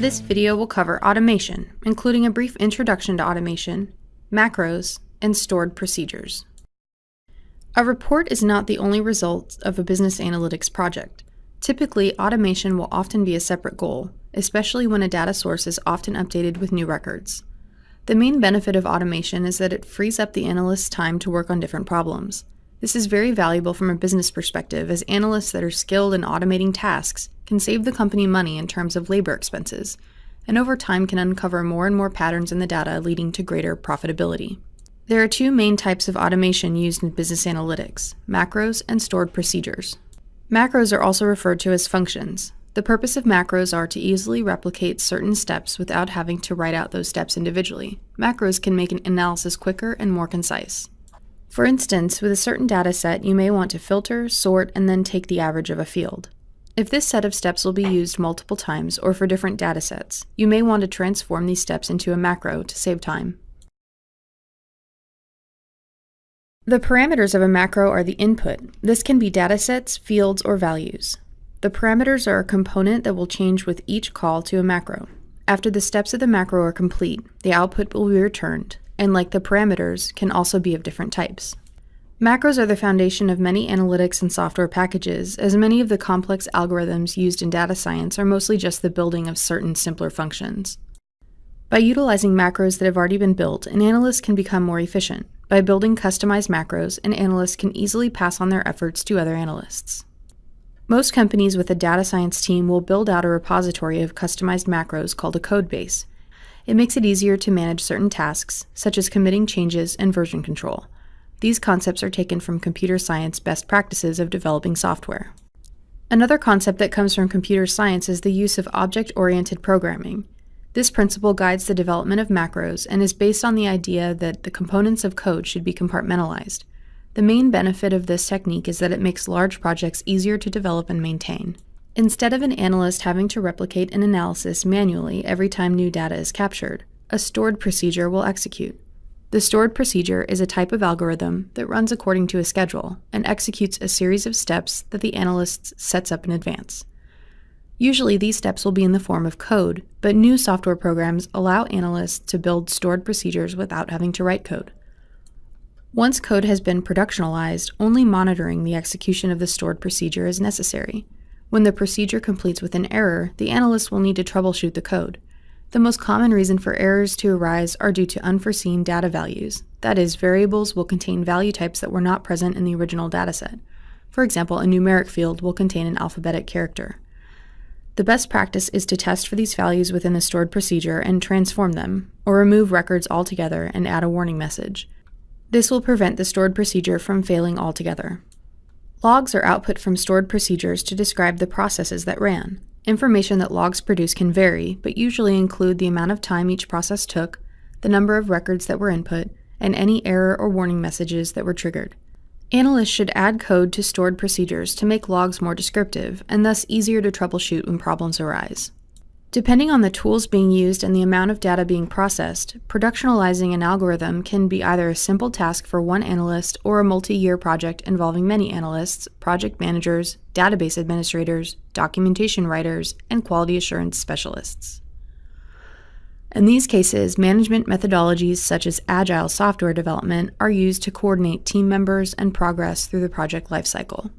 This video will cover automation, including a brief introduction to automation, macros, and stored procedures. A report is not the only result of a business analytics project. Typically, automation will often be a separate goal, especially when a data source is often updated with new records. The main benefit of automation is that it frees up the analyst's time to work on different problems. This is very valuable from a business perspective as analysts that are skilled in automating tasks can save the company money in terms of labor expenses, and over time can uncover more and more patterns in the data leading to greater profitability. There are two main types of automation used in business analytics, macros and stored procedures. Macros are also referred to as functions. The purpose of macros are to easily replicate certain steps without having to write out those steps individually. Macros can make an analysis quicker and more concise. For instance, with a certain data set, you may want to filter, sort, and then take the average of a field. If this set of steps will be used multiple times or for different data sets, you may want to transform these steps into a macro to save time. The parameters of a macro are the input. This can be datasets, fields, or values. The parameters are a component that will change with each call to a macro. After the steps of the macro are complete, the output will be returned, and like the parameters, can also be of different types. Macros are the foundation of many analytics and software packages, as many of the complex algorithms used in data science are mostly just the building of certain simpler functions. By utilizing macros that have already been built, an analyst can become more efficient. By building customized macros, an analyst can easily pass on their efforts to other analysts. Most companies with a data science team will build out a repository of customized macros called a codebase, it makes it easier to manage certain tasks, such as committing changes and version control. These concepts are taken from computer science best practices of developing software. Another concept that comes from computer science is the use of object-oriented programming. This principle guides the development of macros and is based on the idea that the components of code should be compartmentalized. The main benefit of this technique is that it makes large projects easier to develop and maintain. Instead of an analyst having to replicate an analysis manually every time new data is captured, a stored procedure will execute. The stored procedure is a type of algorithm that runs according to a schedule and executes a series of steps that the analyst sets up in advance. Usually these steps will be in the form of code, but new software programs allow analysts to build stored procedures without having to write code. Once code has been productionalized, only monitoring the execution of the stored procedure is necessary. When the procedure completes with an error, the analyst will need to troubleshoot the code. The most common reason for errors to arise are due to unforeseen data values. That is, variables will contain value types that were not present in the original dataset. For example, a numeric field will contain an alphabetic character. The best practice is to test for these values within the stored procedure and transform them, or remove records altogether and add a warning message. This will prevent the stored procedure from failing altogether. Logs are output from stored procedures to describe the processes that ran. Information that logs produce can vary, but usually include the amount of time each process took, the number of records that were input, and any error or warning messages that were triggered. Analysts should add code to stored procedures to make logs more descriptive and thus easier to troubleshoot when problems arise. Depending on the tools being used and the amount of data being processed, productionalizing an algorithm can be either a simple task for one analyst or a multi-year project involving many analysts, project managers, database administrators, documentation writers, and quality assurance specialists. In these cases, management methodologies such as agile software development are used to coordinate team members and progress through the project lifecycle.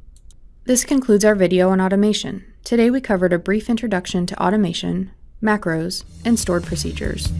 This concludes our video on automation. Today we covered a brief introduction to automation, macros, and stored procedures.